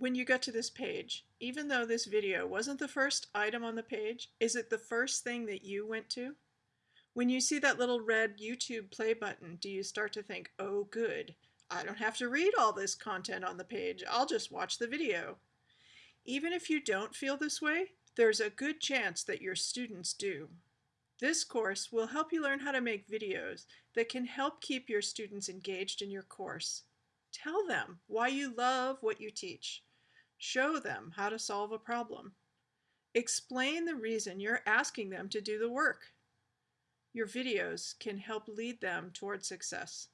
when you get to this page, even though this video wasn't the first item on the page, is it the first thing that you went to? When you see that little red YouTube play button, do you start to think, oh good, I don't have to read all this content on the page, I'll just watch the video. Even if you don't feel this way, there's a good chance that your students do. This course will help you learn how to make videos that can help keep your students engaged in your course. Tell them why you love what you teach. Show them how to solve a problem. Explain the reason you're asking them to do the work. Your videos can help lead them toward success.